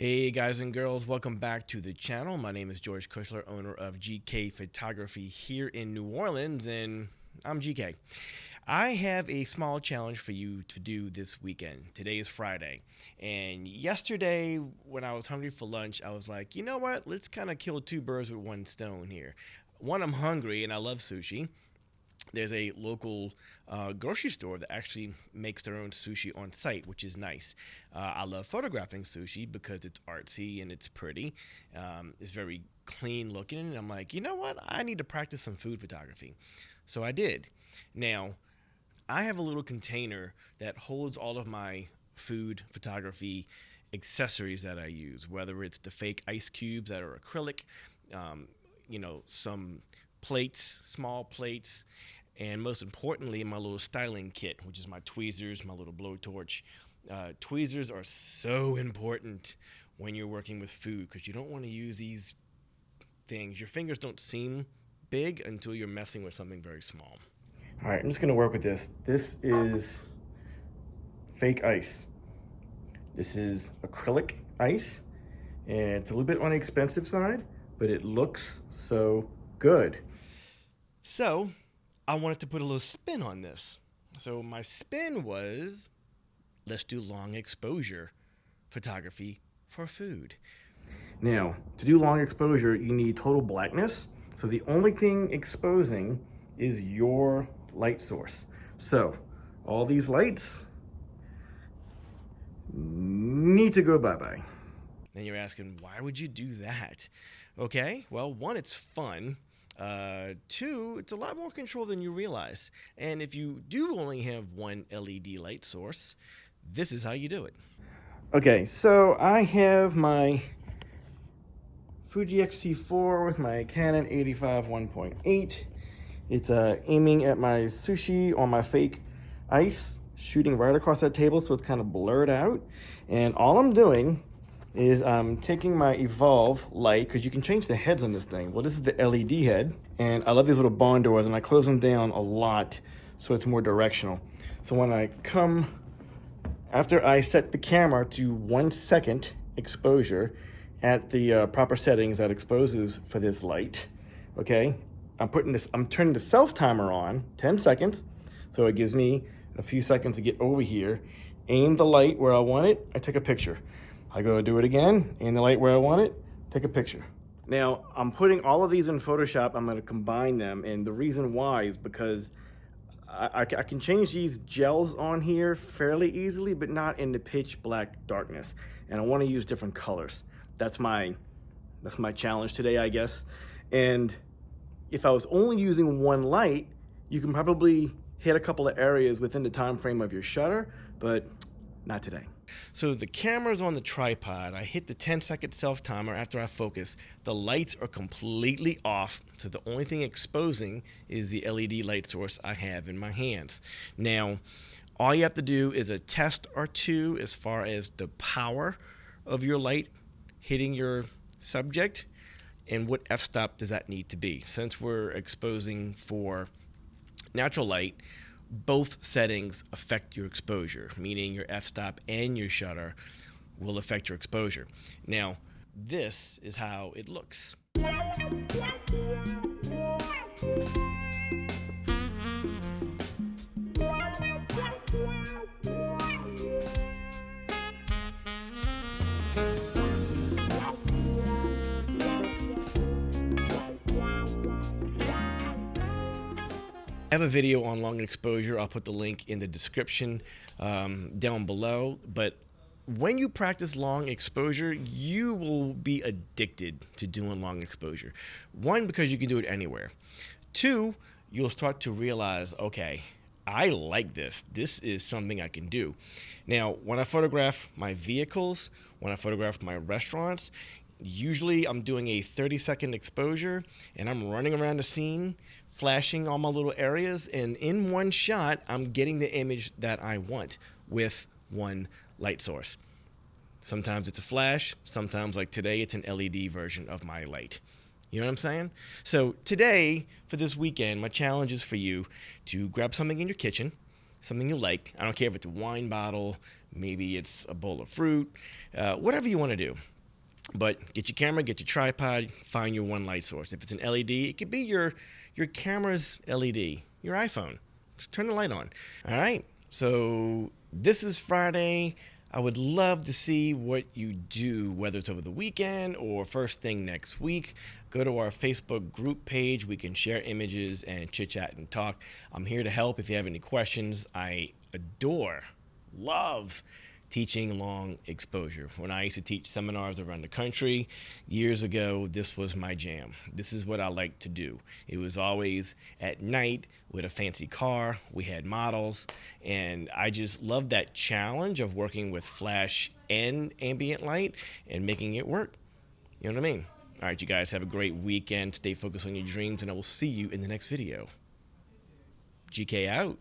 Hey guys and girls, welcome back to the channel. My name is George Kushler, owner of GK Photography here in New Orleans, and I'm GK. I have a small challenge for you to do this weekend. Today is Friday, and yesterday when I was hungry for lunch, I was like, you know what? Let's kind of kill two birds with one stone here. One, I'm hungry and I love sushi there's a local uh, grocery store that actually makes their own sushi on site, which is nice. Uh, I love photographing sushi because it's artsy and it's pretty. Um, it's very clean looking. And I'm like, you know what? I need to practice some food photography. So I did. Now, I have a little container that holds all of my food photography accessories that I use, whether it's the fake ice cubes that are acrylic, um, you know, some plates, small plates, and most importantly, my little styling kit, which is my tweezers, my little blowtorch. Uh, tweezers are so important when you're working with food because you don't want to use these things. Your fingers don't seem big until you're messing with something very small. All right, I'm just gonna work with this. This is fake ice. This is acrylic ice, and it's a little bit on the expensive side, but it looks so good. So I wanted to put a little spin on this. So my spin was let's do long exposure photography for food. Now, to do long exposure, you need total blackness. So the only thing exposing is your light source. So all these lights need to go bye-bye. Then you're asking, why would you do that? Okay, well, one, it's fun. Uh, two, it's a lot more control than you realize. And if you do only have one LED light source, this is how you do it. Okay, so I have my Fuji X-T4 with my Canon 85 1.8. It's uh, aiming at my sushi on my fake ice, shooting right across that table so it's kind of blurred out. And all I'm doing is I'm taking my Evolve light, because you can change the heads on this thing. Well, this is the LED head, and I love these little barn doors, and I close them down a lot so it's more directional. So when I come, after I set the camera to one second exposure at the uh, proper settings that exposes for this light, okay, I'm putting this, I'm turning the self timer on, 10 seconds, so it gives me a few seconds to get over here, aim the light where I want it, I take a picture. I go do it again, in the light where I want it, take a picture. Now, I'm putting all of these in Photoshop. I'm gonna combine them. And the reason why is because I, I, I, can change these gels on here fairly easily, but not in the pitch black darkness. And I wanna use different colors. That's my, that's my challenge today, I guess. And if I was only using one light, you can probably hit a couple of areas within the time frame of your shutter, but not today. So the camera's on the tripod. I hit the 10 second self timer after I focus. The lights are completely off. So the only thing exposing is the LED light source I have in my hands. Now, all you have to do is a test or two as far as the power of your light hitting your subject and what f-stop does that need to be. Since we're exposing for natural light, both settings affect your exposure, meaning your f-stop and your shutter will affect your exposure. Now, this is how it looks. I have a video on long exposure. I'll put the link in the description um, down below. But when you practice long exposure, you will be addicted to doing long exposure. One, because you can do it anywhere. Two, you'll start to realize, okay, I like this. This is something I can do. Now, when I photograph my vehicles, when I photograph my restaurants, usually I'm doing a 30 second exposure and I'm running around the scene flashing all my little areas and in one shot I'm getting the image that I want with one light source. Sometimes it's a flash, sometimes like today it's an LED version of my light. You know what I'm saying? So today, for this weekend, my challenge is for you to grab something in your kitchen, something you like. I don't care if it's a wine bottle, maybe it's a bowl of fruit, uh, whatever you want to do. But get your camera, get your tripod, find your one light source. If it's an LED, it could be your your camera's LED, your iPhone. Just turn the light on. All right. So this is Friday. I would love to see what you do, whether it's over the weekend or first thing next week. Go to our Facebook group page. We can share images and chit chat and talk. I'm here to help if you have any questions. I adore, love teaching long exposure. When I used to teach seminars around the country years ago, this was my jam. This is what I like to do. It was always at night with a fancy car. We had models, and I just loved that challenge of working with flash and ambient light and making it work. You know what I mean? All right, you guys have a great weekend. Stay focused on your dreams, and I will see you in the next video. GK out.